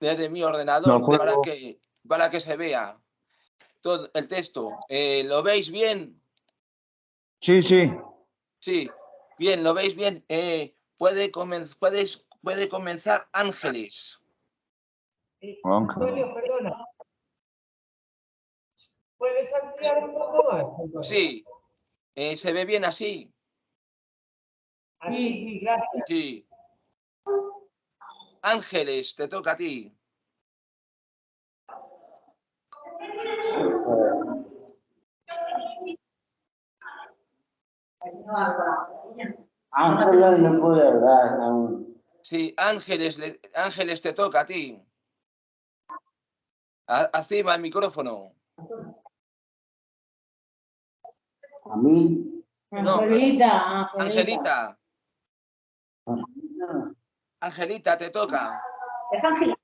desde mi ordenador para que, para que se vea todo el texto. Eh, ¿Lo veis bien? Sí, sí. Sí, bien, ¿lo veis bien? Eh, puede, puedes, puede comenzar Ángeles. Antonio, perdona. ¿Puedes ampliar un poco más? Sí. Eh, ¿Se ve bien así? Así, sí, gracias. Sí. Ángeles, te toca a ti. Ángeles no puede hablar aún. Sí, Ángeles, Ángeles, te toca a ti. Acima el micrófono. A mí. Angelita, Angelita. Angelita. Te toca. Es Ángela.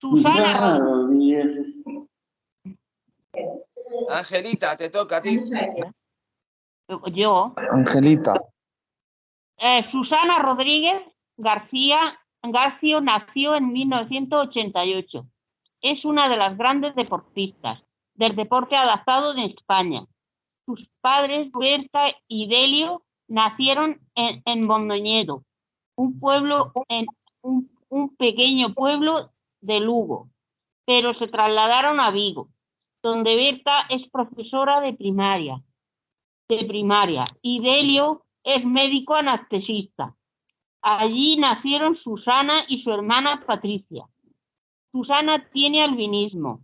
Susana Angelita, te toca a ti. Yo. Angelita. Eh, Susana Rodríguez García García nació en 1988. Es una de las grandes deportistas del deporte adaptado de España. Sus padres, Berta y Delio, nacieron en, en un pueblo, en un, un pequeño pueblo de Lugo, pero se trasladaron a Vigo, donde Berta es profesora de primaria, de primaria y Delio es médico anestesista. Allí nacieron Susana y su hermana Patricia. Susana tiene albinismo.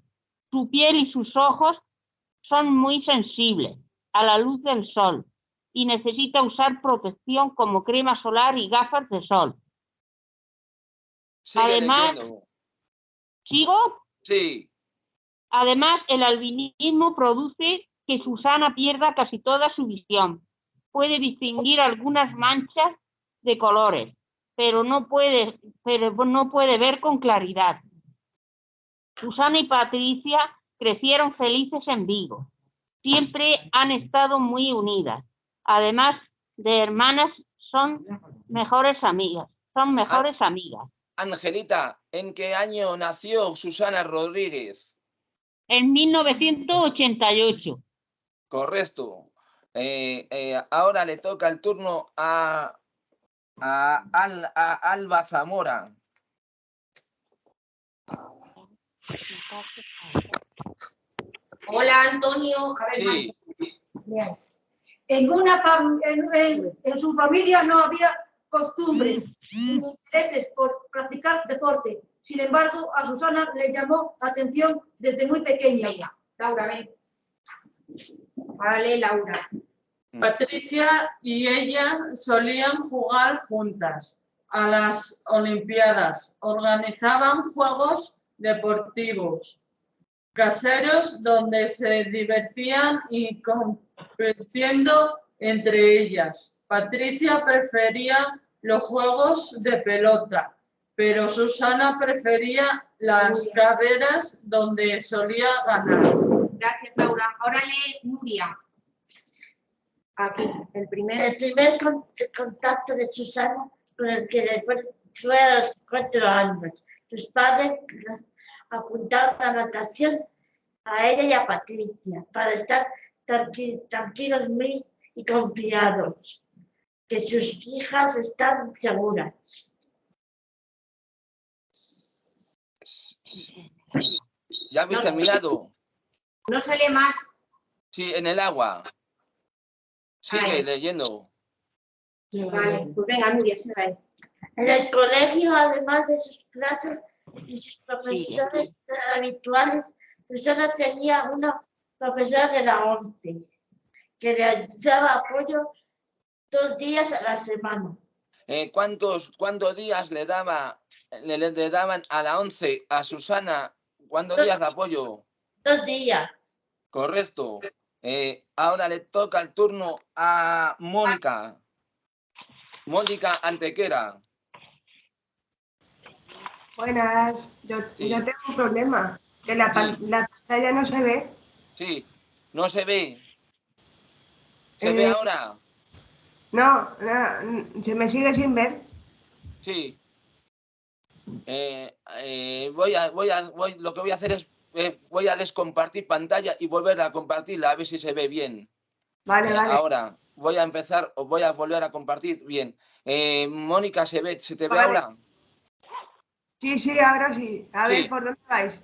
Su piel y sus ojos son muy sensibles a la luz del sol y necesita usar protección como crema solar y gafas de sol. Además, ¿sigo? Sí. Además, el albinismo produce que Susana pierda casi toda su visión. Puede distinguir algunas manchas de colores, pero no puede, pero no puede ver con claridad. Susana y Patricia crecieron felices en Vigo. Siempre han estado muy unidas. Además de hermanas, son mejores amigas. Son mejores amigas. Angelita, ¿en qué año nació Susana Rodríguez? En 1988. Correcto. Eh, eh, ahora le toca el turno a a, Alba Zamora. Hola Antonio. sí. En, una, en, su familia no había costumbre ni intereses por practicar deporte. Sin embargo, a Susana le llamó la atención desde muy pequeña. Laura, ven. Vale, Laura. Mm. Patricia y ella solían jugar juntas a las Olimpiadas. Organizaban juegos deportivos caseros donde se divertían y compitiendo entre ellas. Patricia prefería los juegos de pelota, pero Susana prefería las carreras donde solía ganar. Gracias, Laura. Ahora lee Nuria. Aquí, el primer... El primer contacto de Susana con el que después fue a los cuatro años. Sus padres apuntaron a la natación a ella y a Patricia para estar tranquilos y confiados, que sus hijas están seguras. ¿Ya habéis terminado? No sale más. Sí, en el agua. Sigue leyendo. Vale, pues venga, Nuria, se va En el colegio, además de sus clases y sus profesores habituales, Susana tenía una profesora de la ONCE que le daba apoyo dos días a la semana. Eh, ¿cuántos, ¿Cuántos días le, daba, le, daban a la ONCE a Susana? ¿Cuántos días de apoyo? Dos días. Correcto. Eh, ahora le toca el turno a Mónica. Mónica Antequera. Buenas, yo, tengo un problema, que la, pantalla no se ve. Sí, no se ve. ¿Se ve eh, ahora? No, no, se me sigue sin ver. Sí. Eh, eh, voy a, voy a, voy, lo que voy a hacer es, voy a descompartir pantalla y volver a compartirla a ver si se ve bien. Vale, vale. Ahora voy a empezar, o voy a volver a compartir bien. Eh, Mónica, ¿se ve, se te ve ahora? Sí, sí, ahora sí. A Sí. ver, ¿por dónde vais?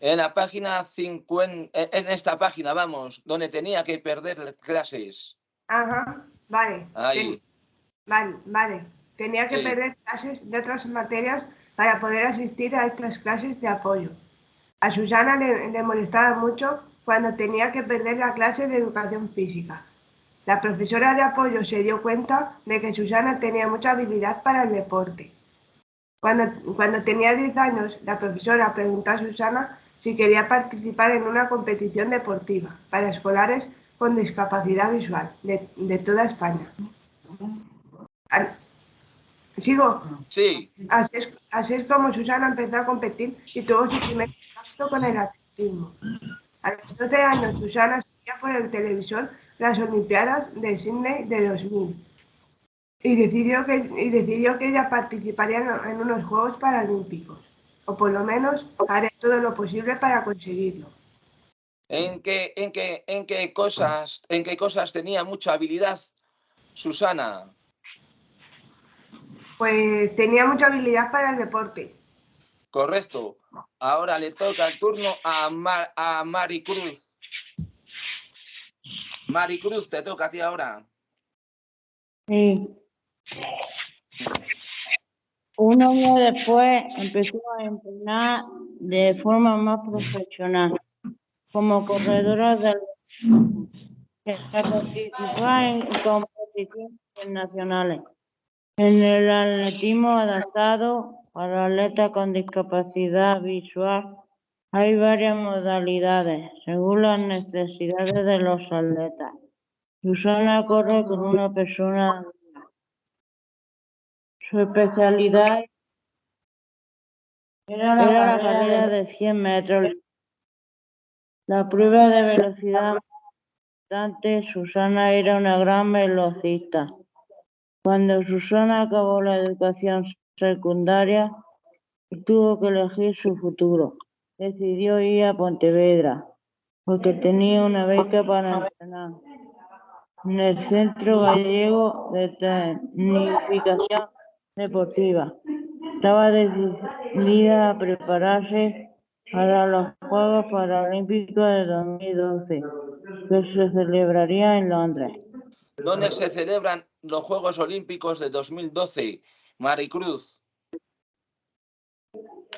En la página 50, en esta página, vamos, donde tenía que perder clases. Ajá, vale. Ahí. Vale, vale. Tenía que Sí. perder clases de otras materias para poder asistir a estas clases de apoyo. A Susana le, le molestaba mucho cuando tenía que perder la clase de educación física. La profesora de apoyo se dio cuenta de que Susana tenía mucha habilidad para el deporte. Cuando, cuando tenía 10 años, la profesora preguntó a Susana si quería participar en una competición deportiva para escolares con discapacidad visual de, de toda España. Sigo. Sí, Así es, así es como Susana empezó a competir y tuvo su primer contacto con el atletismo. A los 12 años, Susana seguía por el televisor las Olimpiadas de Sydney de 2000 y decidió que, y decidió que ella participaría en, en unos Juegos Paralímpicos, o por lo menos haré todo lo posible para conseguirlo. ¿en qué, en qué, en qué cosas, en qué cosas tenía mucha habilidad Susana? Pues tenía mucha habilidad para el deporte. Correcto. Ahora le toca el turno a, Mar, a Maricruz. Maricruz, te toca a ti ahora. Sí. Un año después empezó a entrenar de forma más profesional como corredora del que participaba en competiciones internacionales. En el atletismo adaptado para atletas con discapacidad visual hay varias modalidades según las necesidades de los atletas. Susana corre con una persona. Su especialidad era la carrera de 100 metros. La prueba de velocidad más importante, Susana era una gran velocista. Cuando Susana acabó la educación secundaria y tuvo que elegir su futuro, decidió ir a Pontevedra porque tenía una beca para entrenar en el Centro Gallego de Tecnificación Deportiva. Estaba decidida a prepararse para los Juegos Paralímpicos de 2012, que se celebraría en Londres. ¿Dónde se celebran los Juegos Olímpicos de 2012? Maricruz.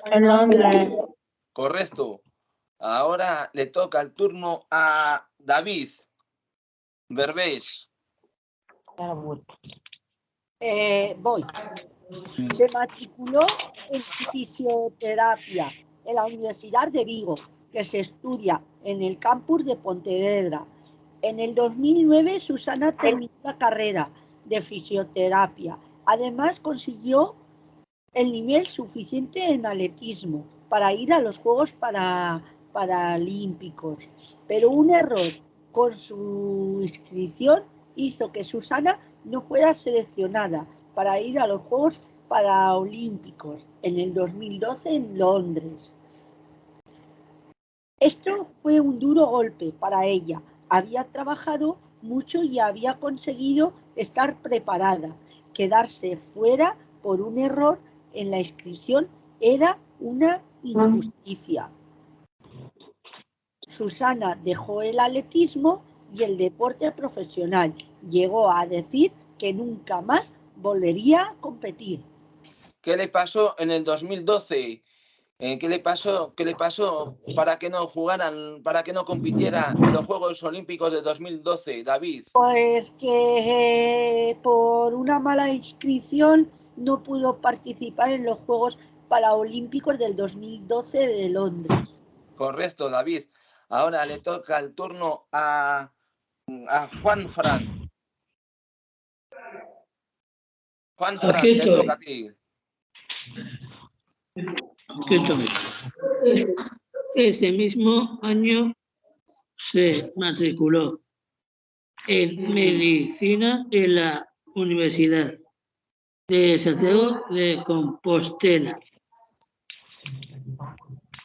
En Londres. Correcto. Ahora le toca el turno a David Berbés. Eh, voy. Se matriculó en fisioterapia en la Universidad de Vigo, que se estudia en el campus de Pontevedra. En el 2009, Susana terminó la carrera de fisioterapia. Además, consiguió el nivel suficiente en atletismo para ir a los Juegos para, Paralímpicos. Pero un error con su inscripción hizo que Susana no fuera seleccionada para ir a los Juegos Paralímpicos en el 2012 en Londres. Esto fue un duro golpe para ella. Había trabajado mucho y había conseguido estar preparada. Quedarse fuera por un error en la inscripción era una injusticia. Susana dejó el atletismo y el deporte profesional. Llegó a decir que nunca más volvería a competir. ¿Qué le pasó en el 2012? Eh, ¿Qué le pasó? ¿Qué le pasó para que no jugaran, para que no compitiera en los Juegos Olímpicos de 2012, David? Pues que eh, por una mala inscripción no pudo participar en los Juegos Paralímpicos del 2012 de Londres. Correcto, David. Ahora le toca el turno a, a Juan Fran. Juan Fran, Aquí te toca a ti. Ese mismo año se matriculó en medicina en la Universidad de Santiago de Compostela.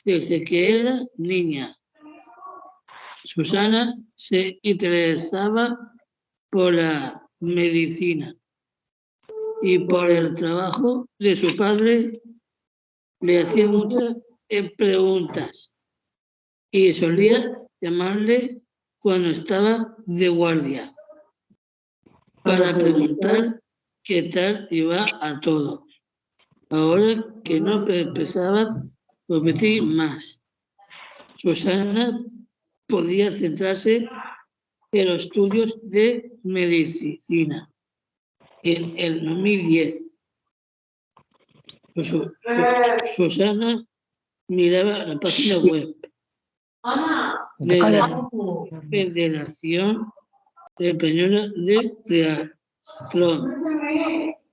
desde que era niña. Susana se interesaba por la medicina y por el trabajo de su padre le hacía muchas preguntas y solía llamarle cuando estaba de guardia para preguntar qué tal iba a todo. Ahora que no pensaba repetir más, Susana podía centrarse en los estudios de medicina. En el 2010, Su- Su- Susana miraba la página web de la Federación Española de Triatlón.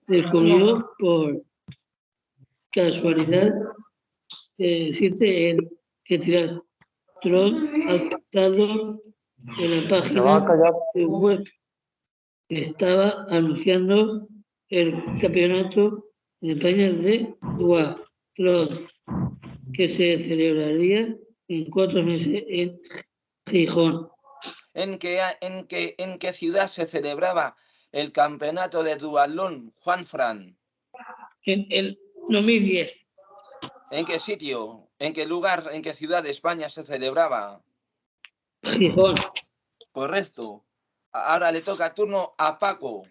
Descubrió por casualidad que existe el, el triatlón adaptado en la ¿Me va a página de web. Estaba anunciando el campeonato de España de duatlón que se celebraría en cuatro meses en Gijón. ¿En qué, en qué, en qué ciudad se celebraba el campeonato de dualón, Juan Fran? En el 2010, ¿En qué sitio? ¿En qué lugar? ¿En qué ciudad de España se celebraba? Gijón. Correcto. Ahora le toca turno a Paco.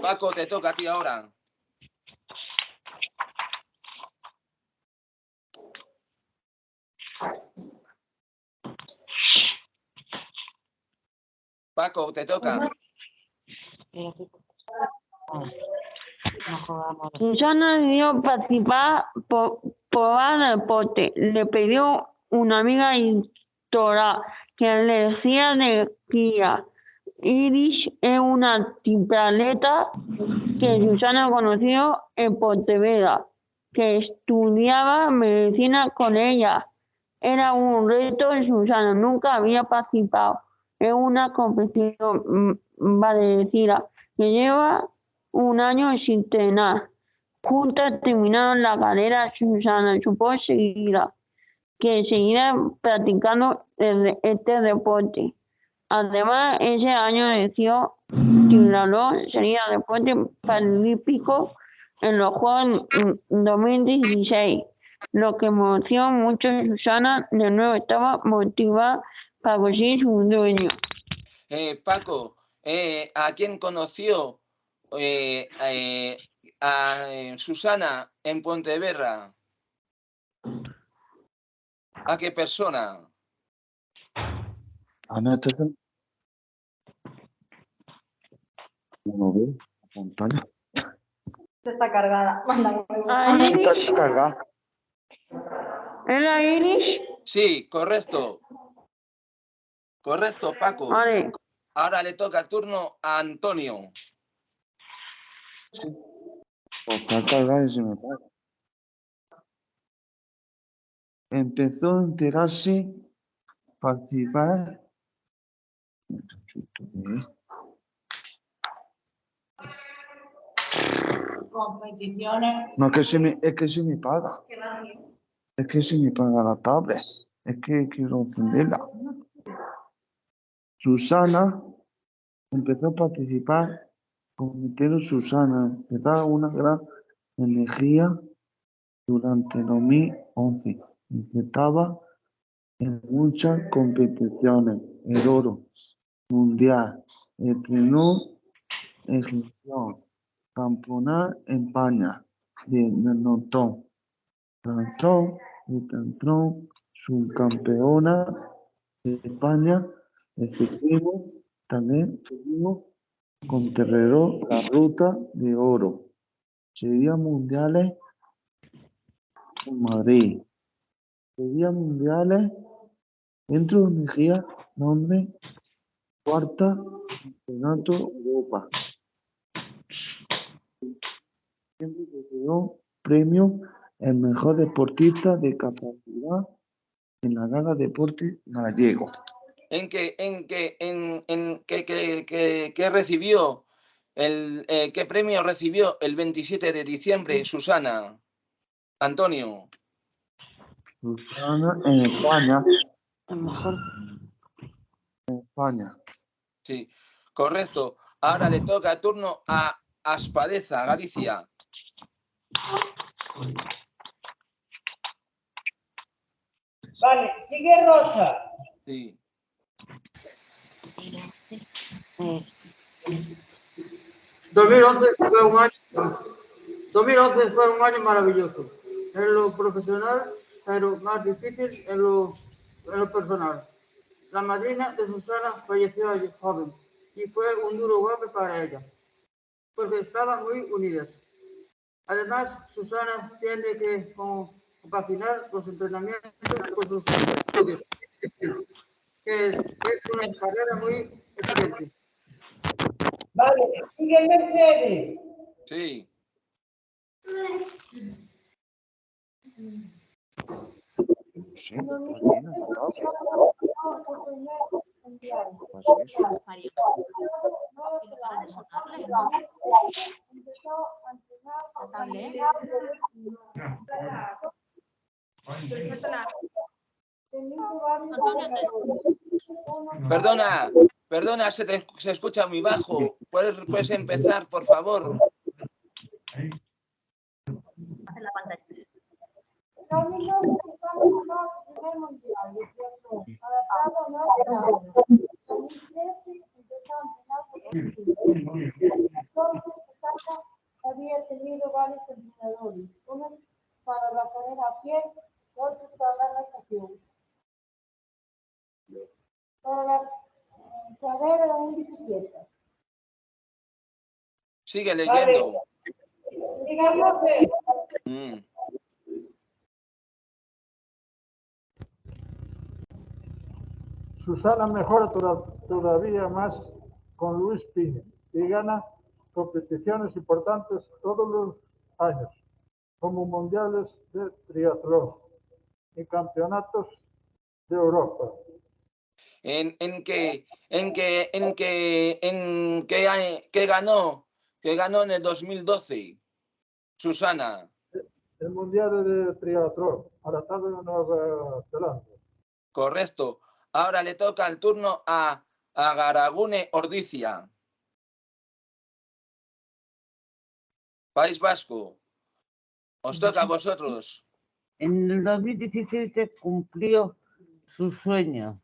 Paco, te toca a ti ahora. Paco, te toca. Susana decidió participar por, por el deporte. Le pidió una amiga instructora que le decía de guía. Iris es una tripleta que Susana conoció en Pontevedra, que estudiaba medicina con ella. Era un reto y Susana nunca había participado en una competición parecida que lleva un año sin entrenar. Juntas terminaron la carrera. Susana supo seguirá, que seguirá practicando este deporte. Además, ese año decidió triatlón sería deporte paralímpico en los Juegos mm, 2016. Lo que emocionó mucho a Susana, de nuevo estaba motivada para conseguir su sueño. Eh, Paco, eh, ¿a quién conoció eh, eh, a eh, Susana en Pontevedra? ¿A qué persona? Ana, ¿estás en- ¿No ve la pantalla? Está cargada. Manda Ah, Sí, está cargada. ¿es la? Sí, correcto. Correcto, Paco. Vale. Ahora le toca el turno a Antonio. Pues está cargada y se me paga. Empezó a enterarse, participar. Competiciones. No, es que se me, es que se me paga. Es que se me paga la tablet. Es que quiero encenderla. Susana empezó a participar Cometieron Susana, que da una gran energía durante 2011 y que estaba en muchas competiciones, el oro mundial, entrenó en gestión, campeonato en España de Menotón, Cantón y Cantón, subcampeona de España, efectivo, también seguimos con Terrero la ruta de oro. Sería mundiales en Madrid. Sería mundiales dentro de Mejía, nombre cuarta campeonato Europa. Siempre recibió premio el mejor deportista de capacidad en la Gala Deporte Gallego. ¿En qué, en qué, en, en qué- qué- qué recibió? El, eh, ¿Qué premio recibió el 27 de diciembre, Susana? Antonio. Susana en España. Mejor. En España. Sí, correcto. Ahora le toca el turno a Aspadeza, Galicia. Vale, sigue Rosa. Sí. Eh, 2011 fue un año, 2011 fue un año maravilloso en lo profesional, pero más difícil en lo, en lo personal. La madrina de Susana falleció joven y fue un duro golpe para ella, porque estaban muy unidas. Además, Susana tiene que compaginar los entrenamientos con sus estudios, que es una carrera muy. Vale, sigue Mercedes. Sí. Sí, está lleno de Pues eso. Perdona, perdona, se, te- se escucha muy bajo. ¿Puedes, puedes empezar, por favor? había tenido varios entrenadores, unos para la carrera a pie, otros para la natación. Para la eh, carrera en bicicleta. Sigue leyendo. Mm. Susana mejora toda- todavía más con Luis Piña y gana competiciones importantes todos los años, como mundiales de triatlón y campeonatos de Europa. ¿En, en qué, en qué, en qué, en qué, año- qué ganó? ¿Qué ganó en el 2012? Susana. El mundial de triatlón, adaptado en Nueva Zelanda. Correcto. Ahora le toca el turno a, a Garagune Ordicia. País Vasco. Os toca a vosotros. En el 2017 cumplió su sueño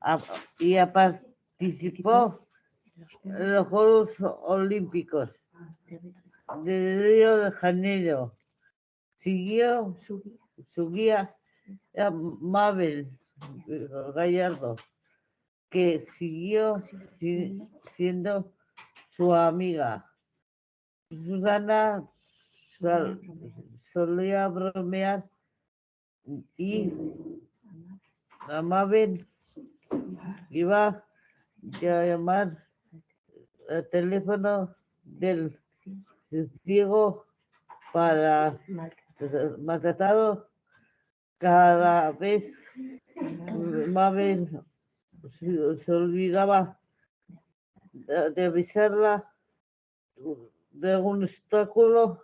a- y a- participó los Juegos Olímpicos de Río de Janeiro. Siguió su guía era Mabel eh, Gallardo, que siguió si- siendo su amiga. Susana sol- solía bromear y a Mabel iba a llamar el teléfono del ciego para maltratado cada vez Mabel se, olvidaba de, avisarla de un obstáculo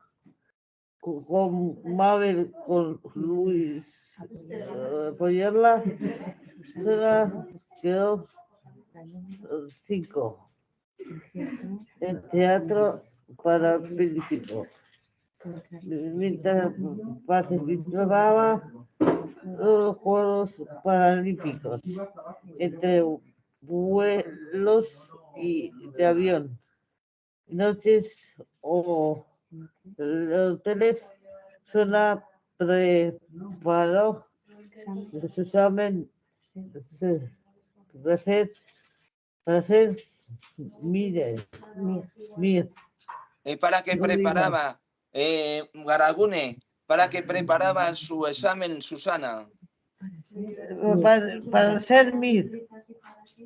co- con Mabel con Luis eh, apoyarla quedó eh, cinco en teatro para Príncipe mientras participaba en los Juegos Paralímpicos entre vuelos y de avión, noches o hoteles. Zona preparó su examen para ser, para ser Mir. Mir. Eh, ¿Para qué preparaba, eh, Garagune, para qué preparaba su examen Susana? Para, para ser Mir.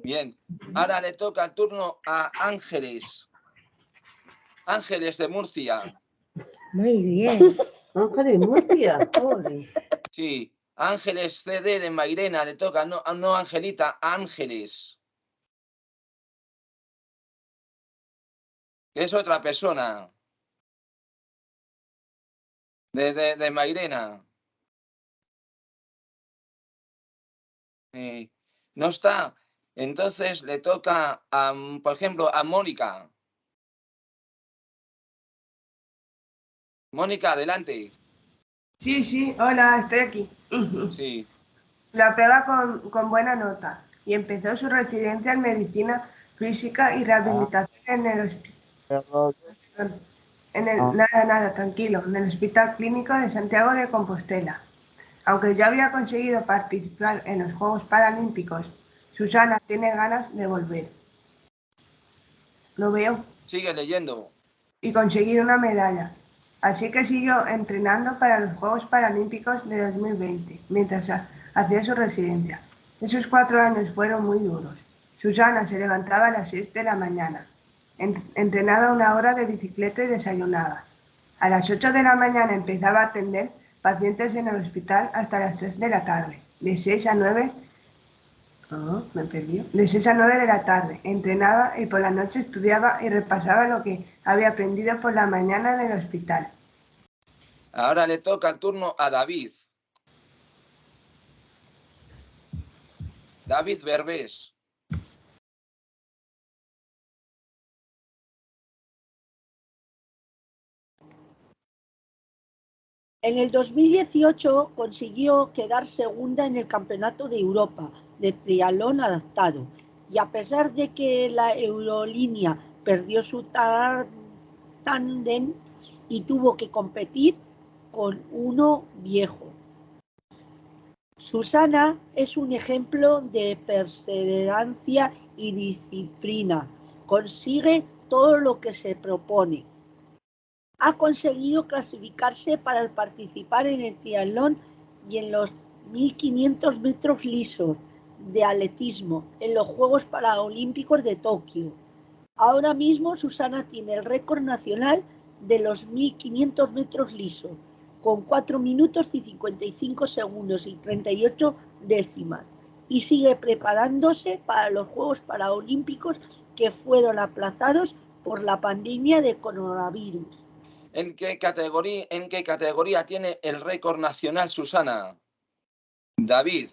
Bien, ahora le toca el turno a Ángeles. Ángeles de Murcia. Muy bien. Ángeles Murcia. ole. Sí, Ángeles CD de Mairena le toca, no, no Angelita, Ángeles. Que es otra persona. De, de, de Mairena. Eh, no está. Entonces le toca, a, por ejemplo, a Mónica. Mónica, adelante. Sí, sí, hola, estoy aquí. Sí. La aprueba con, con buena nota y empezó su residencia en medicina física y rehabilitación en el hospital. En el, Ah. nada, nada, tranquilo, en el Hospital Clínico de Santiago de Compostela. Aunque ya había conseguido participar en los Juegos Paralímpicos, Susana tiene ganas de volver. Lo veo. Sigue leyendo. y conseguir una medalla. Así que siguió entrenando para los Juegos Paralímpicos de 2020, mientras ha- hacía su residencia. Esos cuatro años fueron muy duros. Susana se levantaba a las 6 de la mañana, entrenaba una hora de bicicleta y desayunaba. A las 8 de la mañana empezaba a atender pacientes en el hospital hasta las 3 de la tarde. De 6 a 9 Ah, me perdió. De 6 a 9 de la tarde. Entrenaba y por la noche estudiaba y repasaba lo que había aprendido por la mañana en el hospital. Ahora le toca el turno a David. David Berbés. En el 2018 consiguió quedar segunda en el Campeonato de Europa de triatlón adaptado y a pesar de que la aerolínea perdió su tándem y tuvo que competir con uno viejo. Susana es un ejemplo de perseverancia y disciplina. Consigue todo lo que se propone ha conseguido clasificarse para participar en el triatlón y en los 1500 metros lisos de atletismo en los Juegos Paralímpicos de Tokio. Ahora mismo Susana tiene el récord nacional de los 1500 metros lisos con 4 minutos y 55 segundos y 38 décimas y sigue preparándose para los Juegos Paralímpicos que fueron aplazados por la pandemia de coronavirus. ¿En qué categoría, en qué categoría tiene el récord nacional Susana? David.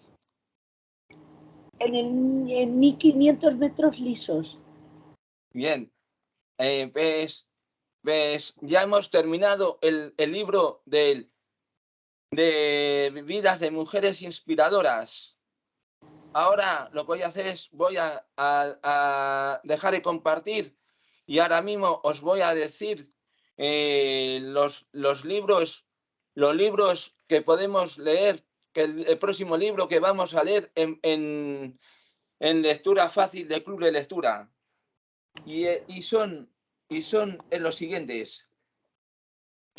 en, el, en 1500 metros lisos. Bien. Eh, ves, ves, ya hemos terminado el, el libro del, de vidas de mujeres inspiradoras. Ahora lo que voy a hacer es, voy a, a- a dejar de compartir y ahora mismo os voy a decir eh, los, los libros, los libros que podemos leer, que el, próximo libro que vamos a leer en, en, en lectura fácil de Club de Lectura. Y, eh, y son, y son eh, los siguientes.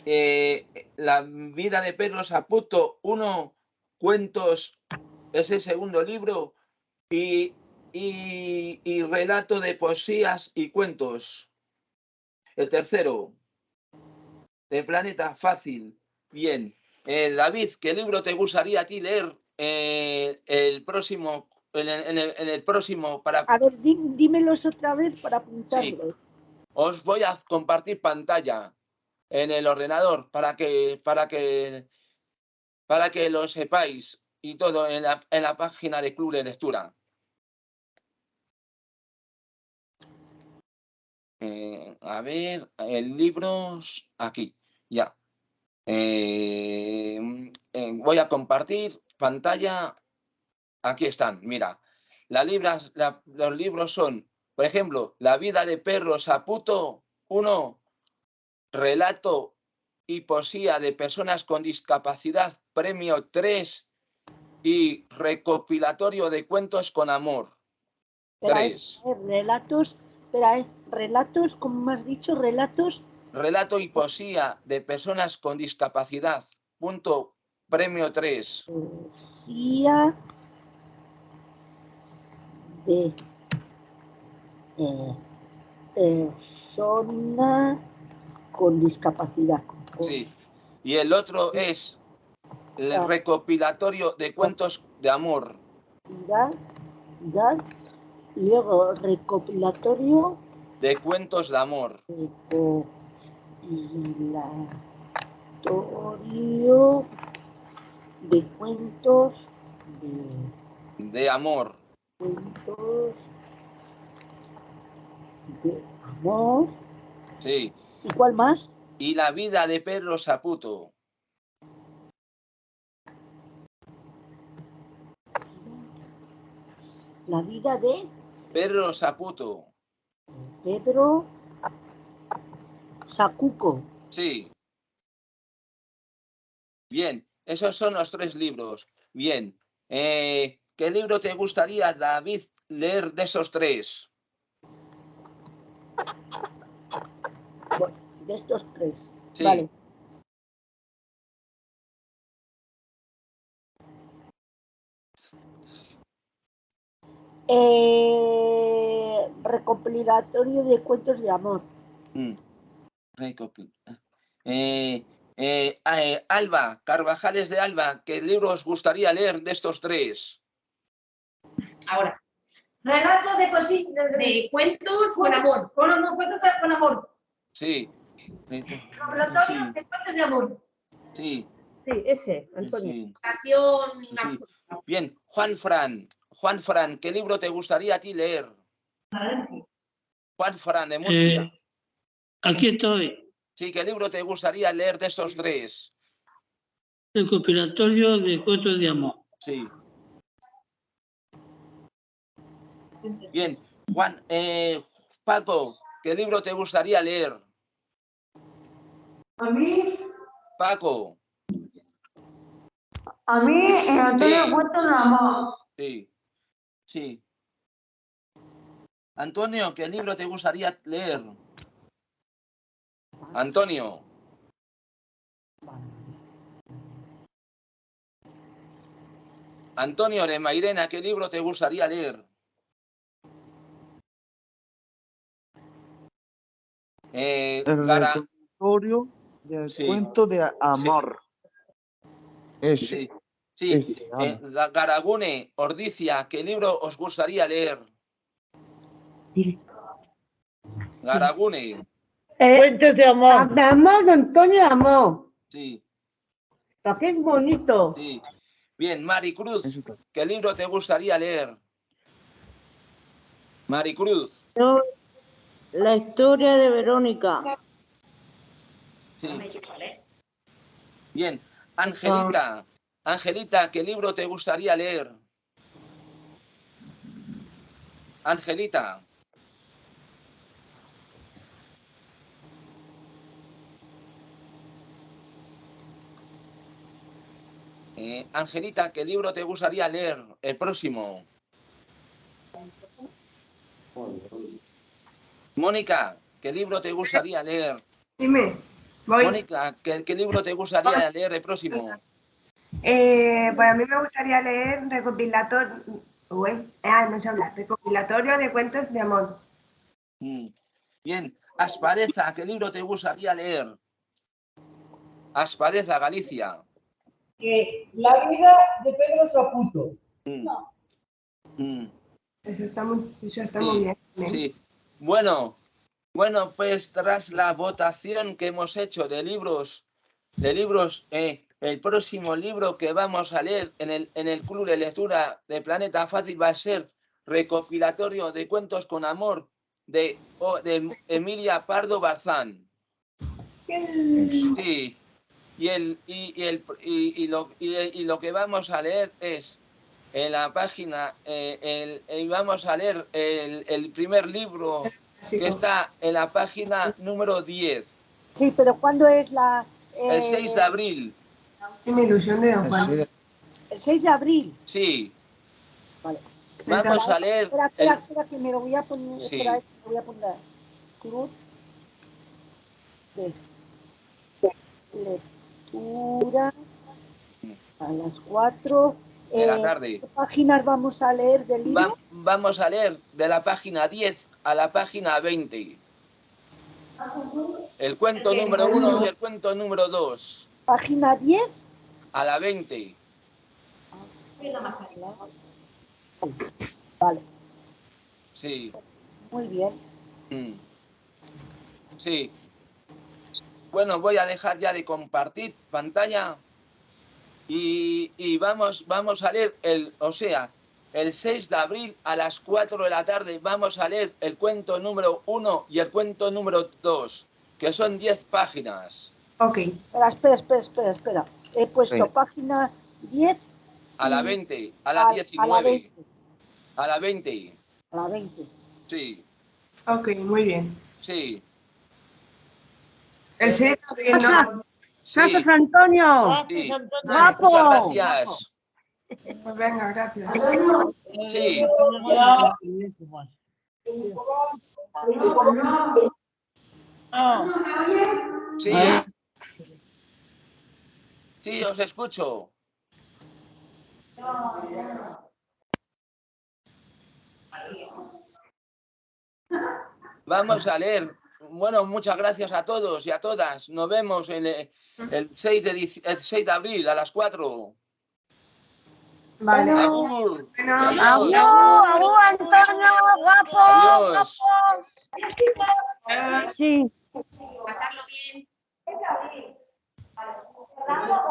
Eh, la vida de Pedro Saputo, uno, cuentos, es el segundo libro, y, y, y relato de poesías y cuentos. El tercero, de Planeta Fácil. Bien. Eh, David, ¿qué libro te gustaría a ti leer eh, el próximo, en el, en el- en el próximo para A ver, dí- dímelos otra vez para apuntarlos. os voy a compartir pantalla en el ordenador para que para que para que lo sepáis y todo en la, en la página de Club de Lectura. Eh, a ver, el libros aquí, ya. Eh, eh, voy a compartir pantalla. Aquí están, mira. Las libras, la- los libros son, por ejemplo, La vida de Perro Saputo, uno, relato y poesía de personas con discapacidad, premio 3 y recopilatorio de cuentos con amor. Espera, 3. es- relatos, espera, eh, relatos, como has dicho, relatos, Relato y poesía de personas con discapacidad, punto premio 3. poesía de eh, persona con discapacidad. Sí. Y el otro es el Ah. recopilatorio de cuentos de amor. Dar, y luego recopilatorio De cuentos de amor. Recopilatorio de cuentos de De amor. cuentos de amor. Sí. ¿Y cuál más? Y la vida de Pedro Saputo. La vida de Pedro Saputo. Pedro Sacuco. Sí. Bien, esos son los tres libros. Bien. eh, ¿Qué libro te gustaría, David, leer de esos tres? De estos tres. Sí. Vale. Eh, recopilatorio de cuentos de amor. Mm. Eh, eh, eh, Alba, Carvajales de Alba, ¿qué libro os gustaría leer de estos tres? Ahora. Relato de poesía. De, De cuentos con amor. Con amor, cuentos de- con amor. Sí. Relatorio de cuentos de amor. Sí. Sí, ese, Antonio. sí. Sí. Bien, Juan Fran. Juan Fran, ¿qué libro te gustaría a ti leer? Juan Fran de Murcia. Aquí estoy, Sí, ¿qué libro te gustaría leer de estos tres? el compilatorio de cuentos de amor. Sí. Bien, Juan, eh, Paco, ¿qué libro te gustaría leer? A mí, Paco, a mí, el Antonio Sí. Cuentos de Amor. sí, sí. Antonio, ¿qué libro te gustaría leer? Antonio, Antonio de Mairena, ¿qué libro te gustaría leer? Eh, El recopilatorio del Sí. cuento de amor. Ese. Sí, sí. Este, Eh, Ga- Garagune, Ordicia, ¿qué libro os gustaría leer? Garagune, Cuentos de amor. De amor, Antonio de amor. sí, Para que es bonito. sí. Bien, Maricruz, ¿qué libro te gustaría leer? Maricruz, Yo, la historia de Verónica. sí. Bien, Angelita, Angelita, ¿qué libro te gustaría leer? Angelita, Eh, Angelita, ¿qué libro te gustaría leer? El próximo. Mónica, ¿qué libro te gustaría leer? Dime, voy. Mónica, ¿qué, qué libro te gustaría leer el próximo? Eh, pues a mí me gustaría leer recopilatorio, uy, ah, no sé hablar, recopilatorio de cuentos de amor. Mm. Bien, Aspareza, ¿qué libro te gustaría leer? Aspareza, Galicia. Que la vida de Pedro Saputo. Mm. Mm. Eso está muy, eso está Sí, muy bien. ¿eh? Sí. Bueno, bueno, pues tras la votación que hemos hecho de libros, de libros, eh, el próximo libro que vamos a leer en el, en el Club de Lectura de Planeta Fácil va a ser recopilatorio de cuentos con amor de, de Emilia Pardo Barzán. Sí. Y, el, y, y el, y, y lo, y, y lo que vamos a leer es en la página, eh, el, el- vamos a leer el, el primer libro que está en la página número 10, Sí, pero ¿cuándo es la...? el eh, 6 de abril. Mi ilusión de Don Juan. El 6 de abril. Sí, Vale. vamos a leer Espera, espera, el- espera, que me lo voy a poner. Sí. Espera, que me lo voy a poner. Club de lectura a las 4. de la tarde. ¿Qué páginas vamos a leer del libro? Va- vamos a leer de la página 10 a la página 20. El cuento número 1 y el cuento número 2 Página 10. a la 20. Vale, Sí. muy bien. Mm. Sí. Bueno, voy a dejar ya de compartir pantalla y, y vamos, vamos a leer el, o sea, el 6 de abril a las 4 de la tarde vamos a leer el cuento número 1 y el cuento número 2, que son 10 páginas. Ok. Espera, espera, espera, espera, espera. He puesto Sí. página 10 A la y 20, a a- la a la 19, 20. a la 20. a la 20. Sí, Ok, muy bien. sí, El 6 de abril no. Gracias. sí. Gracias, Antonio. sí. Guapo. Muchas gracias. Pues venga, gracias. Sí. Sí. Sí, os escucho. Vamos a leer bueno, muchas gracias a todos y a todas. Nos vemos eh, el, el 6, de, abril a las 4. Vale. Abur. Bueno, Antonio, guapo, Adiós. Pasarlo bien.